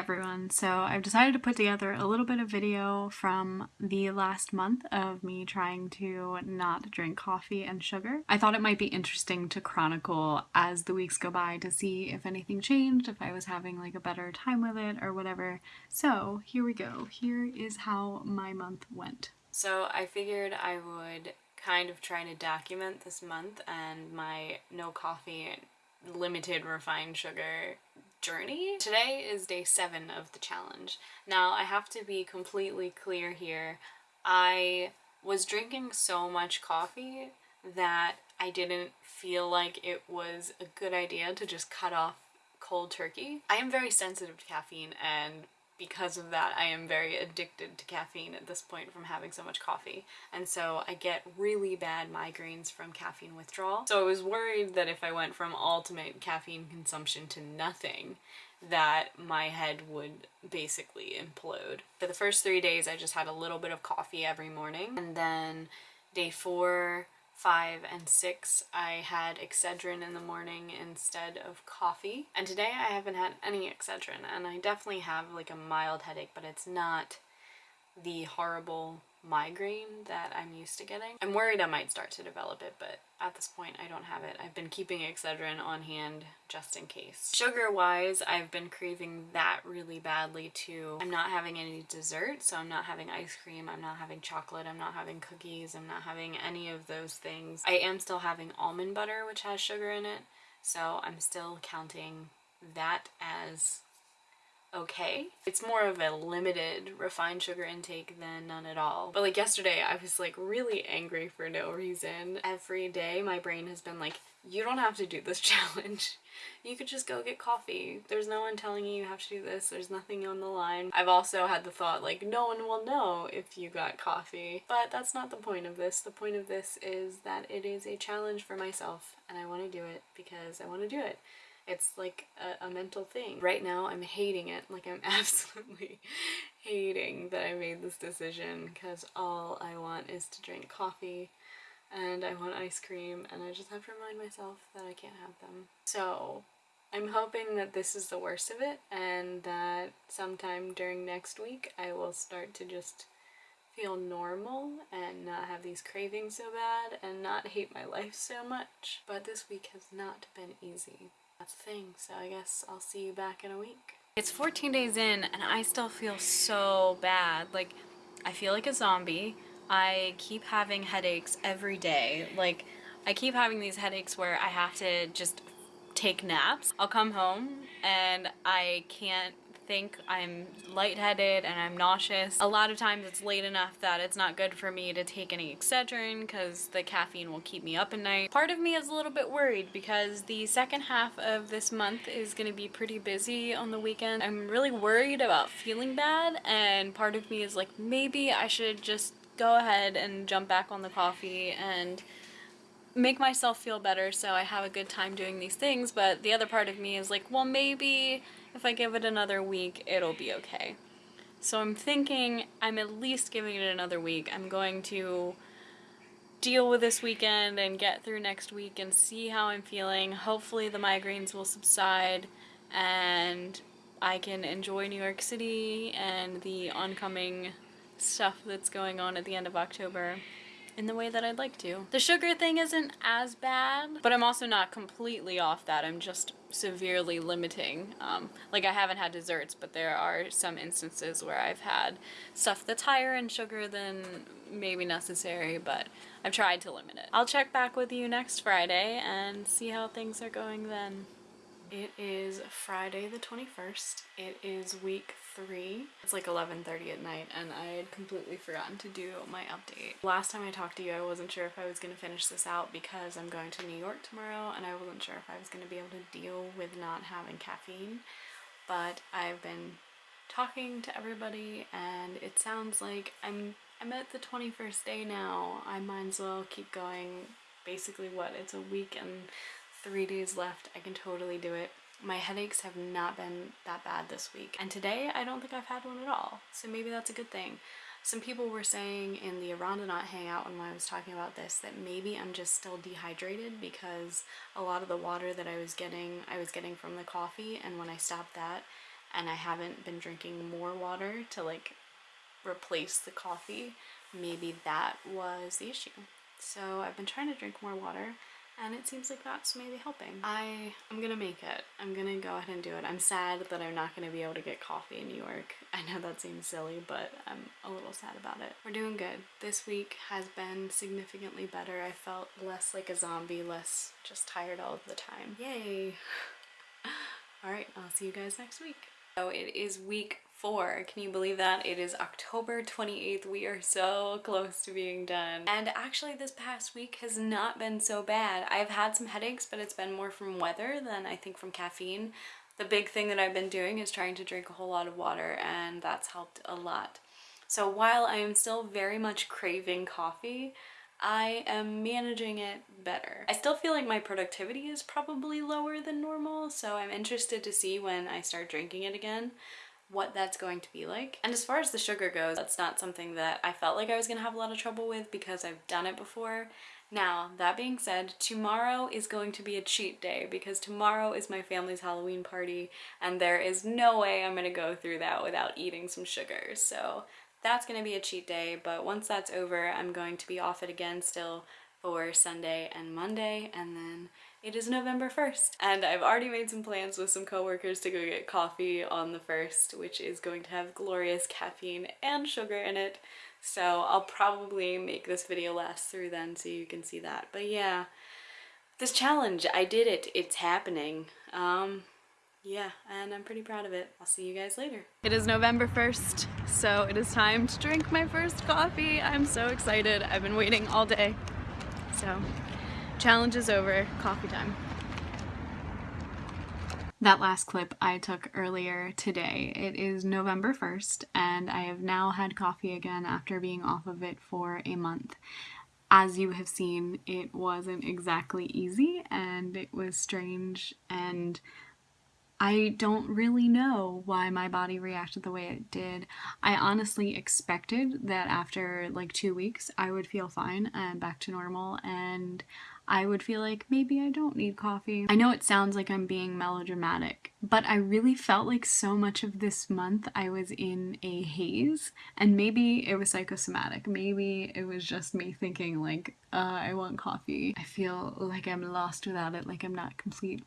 everyone, so I've decided to put together a little bit of video from the last month of me trying to not drink coffee and sugar. I thought it might be interesting to chronicle as the weeks go by to see if anything changed, if I was having like a better time with it or whatever. So here we go. Here is how my month went. So I figured I would kind of try to document this month and my no coffee limited refined sugar journey. Today is day seven of the challenge. Now I have to be completely clear here. I was drinking so much coffee that I didn't feel like it was a good idea to just cut off cold turkey. I am very sensitive to caffeine and because of that I am very addicted to caffeine at this point from having so much coffee and so I get really bad migraines from caffeine withdrawal. So I was worried that if I went from ultimate caffeine consumption to nothing that my head would basically implode. For the first three days I just had a little bit of coffee every morning and then day four five and six I had Excedrin in the morning instead of coffee. And today I haven't had any Excedrin and I definitely have like a mild headache but it's not the horrible migraine that I'm used to getting. I'm worried I might start to develop it, but at this point I don't have it. I've been keeping Excedrin on hand just in case. Sugar-wise, I've been craving that really badly too. I'm not having any dessert, so I'm not having ice cream, I'm not having chocolate, I'm not having cookies, I'm not having any of those things. I am still having almond butter, which has sugar in it, so I'm still counting that as okay. It's more of a limited refined sugar intake than none at all. But like yesterday, I was like really angry for no reason. Every day my brain has been like, you don't have to do this challenge. You could just go get coffee. There's no one telling you you have to do this. There's nothing on the line. I've also had the thought like no one will know if you got coffee. But that's not the point of this. The point of this is that it is a challenge for myself and I want to do it because I want to do it. It's like a, a mental thing. Right now I'm hating it. Like I'm absolutely hating that I made this decision because all I want is to drink coffee and I want ice cream and I just have to remind myself that I can't have them. So I'm hoping that this is the worst of it and that sometime during next week I will start to just feel normal and not have these cravings so bad and not hate my life so much. But this week has not been easy. That's the thing, so I guess I'll see you back in a week. It's 14 days in and I still feel so bad. Like, I feel like a zombie. I keep having headaches every day. Like, I keep having these headaches where I have to just take naps. I'll come home and I can't think I'm lightheaded and I'm nauseous. A lot of times it's late enough that it's not good for me to take any Excedrin because the caffeine will keep me up at night. Part of me is a little bit worried because the second half of this month is going to be pretty busy on the weekend. I'm really worried about feeling bad and part of me is like maybe I should just go ahead and jump back on the coffee and make myself feel better so I have a good time doing these things but the other part of me is like well maybe if I give it another week, it'll be okay. So I'm thinking I'm at least giving it another week. I'm going to deal with this weekend and get through next week and see how I'm feeling. Hopefully the migraines will subside and I can enjoy New York City and the oncoming stuff that's going on at the end of October in the way that I'd like to. The sugar thing isn't as bad, but I'm also not completely off that. I'm just severely limiting. Um, like I haven't had desserts, but there are some instances where I've had stuff that's higher in sugar than maybe necessary, but I've tried to limit it. I'll check back with you next Friday and see how things are going then. It is Friday the 21st. It is week three. It's like 11.30 at night and I had completely forgotten to do my update. Last time I talked to you I wasn't sure if I was going to finish this out because I'm going to New York tomorrow and I wasn't sure if I was going to be able to deal with not having caffeine. But I've been talking to everybody and it sounds like I'm I'm at the 21st day now. I might as well keep going. Basically what, it's a week and three days left. I can totally do it. My headaches have not been that bad this week. And today, I don't think I've had one at all. So maybe that's a good thing. Some people were saying in the Arondonaut hangout when I was talking about this that maybe I'm just still dehydrated because a lot of the water that I was getting, I was getting from the coffee and when I stopped that, and I haven't been drinking more water to like replace the coffee, maybe that was the issue. So I've been trying to drink more water and it seems like that's maybe helping. I am gonna make it. I'm gonna go ahead and do it. I'm sad that I'm not gonna be able to get coffee in New York. I know that seems silly, but I'm a little sad about it. We're doing good. This week has been significantly better. I felt less like a zombie, less just tired all of the time. Yay! Alright, I'll see you guys next week. So it is week four. Can you believe that? It is October 28th. We are so close to being done. And actually this past week has not been so bad. I've had some headaches, but it's been more from weather than I think from caffeine. The big thing that I've been doing is trying to drink a whole lot of water and that's helped a lot. So while I am still very much craving coffee, I am managing it better. I still feel like my productivity is probably lower than normal, so I'm interested to see when I start drinking it again what that's going to be like. And as far as the sugar goes, that's not something that I felt like I was gonna have a lot of trouble with because I've done it before. Now, that being said, tomorrow is going to be a cheat day because tomorrow is my family's Halloween party and there is no way I'm gonna go through that without eating some sugar. So that's gonna be a cheat day, but once that's over, I'm going to be off it again still for Sunday and Monday and then it is November 1st and I've already made some plans with some coworkers to go get coffee on the 1st which is going to have glorious caffeine and sugar in it. So I'll probably make this video last through then so you can see that. But yeah this challenge I did it. It's happening. Um yeah and I'm pretty proud of it. I'll see you guys later. It is November 1st so it is time to drink my first coffee. I'm so excited. I've been waiting all day so Challenge is over, coffee time. That last clip I took earlier today. It is November 1st and I have now had coffee again after being off of it for a month. As you have seen, it wasn't exactly easy and it was strange and I don't really know why my body reacted the way it did. I honestly expected that after like two weeks I would feel fine and back to normal and I would feel like maybe I don't need coffee. I know it sounds like I'm being melodramatic, but I really felt like so much of this month I was in a haze and maybe it was psychosomatic. Maybe it was just me thinking like, uh, I want coffee. I feel like I'm lost without it, like I'm not complete.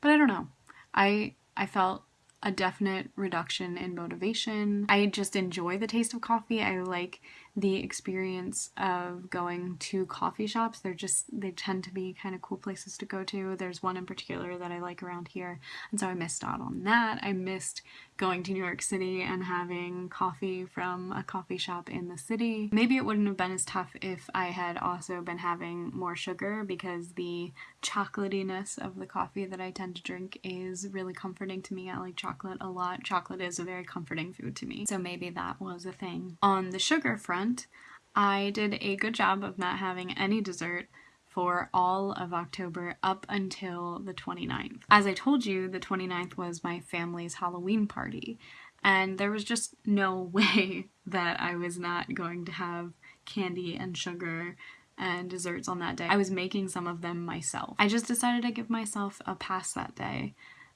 But I don't know. I I felt a definite reduction in motivation. I just enjoy the taste of coffee. I like the experience of going to coffee shops. They're just, they tend to be kind of cool places to go to. There's one in particular that I like around here, and so I missed out on that. I missed going to New York City and having coffee from a coffee shop in the city. Maybe it wouldn't have been as tough if I had also been having more sugar because the chocolatiness of the coffee that I tend to drink is really comforting to me. I like chocolate a lot. Chocolate is a very comforting food to me, so maybe that was a thing. On the sugar front, I did a good job of not having any dessert for all of October up until the 29th. As I told you, the 29th was my family's Halloween party, and there was just no way that I was not going to have candy and sugar and desserts on that day. I was making some of them myself. I just decided to give myself a pass that day,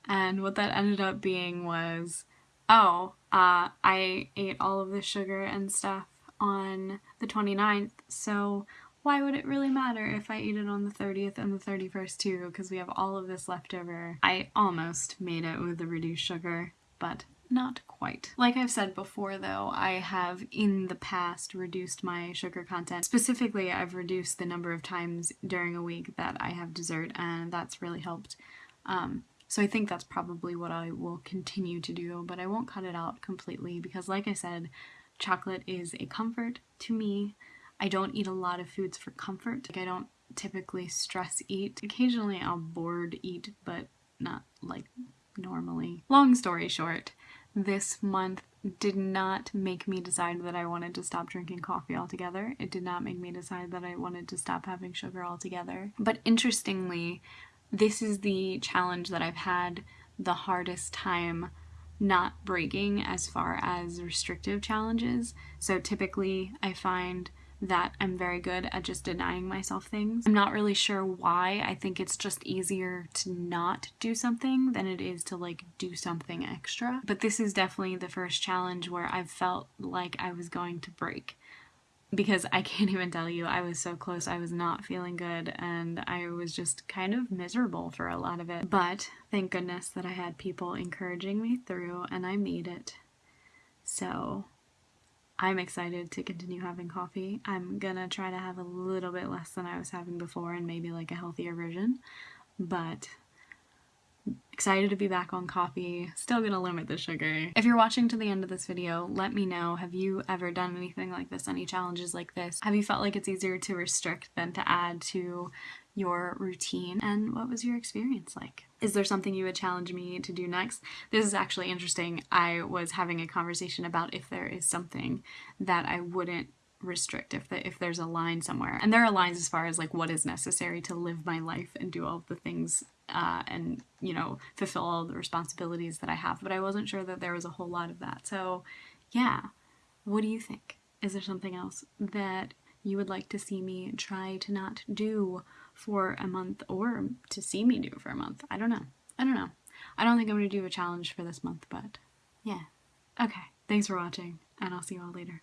and what that ended up being was, oh, uh, I ate all of the sugar and stuff on the 29th, so why would it really matter if I eat it on the 30th and the 31st too, because we have all of this left over. I almost made it with the reduced sugar, but not quite. Like I've said before though, I have in the past reduced my sugar content. Specifically, I've reduced the number of times during a week that I have dessert and that's really helped. Um, so I think that's probably what I will continue to do, but I won't cut it out completely because like I said, Chocolate is a comfort to me. I don't eat a lot of foods for comfort. Like I don't typically stress eat. Occasionally I'll bored eat, but not like normally. Long story short, this month did not make me decide that I wanted to stop drinking coffee altogether. It did not make me decide that I wanted to stop having sugar altogether. But interestingly, this is the challenge that I've had the hardest time not breaking as far as restrictive challenges. So typically I find that I'm very good at just denying myself things. I'm not really sure why. I think it's just easier to not do something than it is to like do something extra. But this is definitely the first challenge where I've felt like I was going to break because I can't even tell you, I was so close. I was not feeling good and I was just kind of miserable for a lot of it. But thank goodness that I had people encouraging me through and I made it. So I'm excited to continue having coffee. I'm gonna try to have a little bit less than I was having before and maybe like a healthier version, but excited to be back on coffee. Still gonna limit the sugar. If you're watching to the end of this video, let me know. Have you ever done anything like this? Any challenges like this? Have you felt like it's easier to restrict than to add to your routine? And what was your experience like? Is there something you would challenge me to do next? This is actually interesting. I was having a conversation about if there is something that I wouldn't restrict if the, if there's a line somewhere. And there are lines as far as like what is necessary to live my life and do all the things uh, and you know fulfill all the responsibilities that I have. But I wasn't sure that there was a whole lot of that. So yeah. What do you think? Is there something else that you would like to see me try to not do for a month or to see me do for a month? I don't know. I don't know. I don't think I'm gonna do a challenge for this month but yeah. Okay. Thanks for watching and I'll see you all later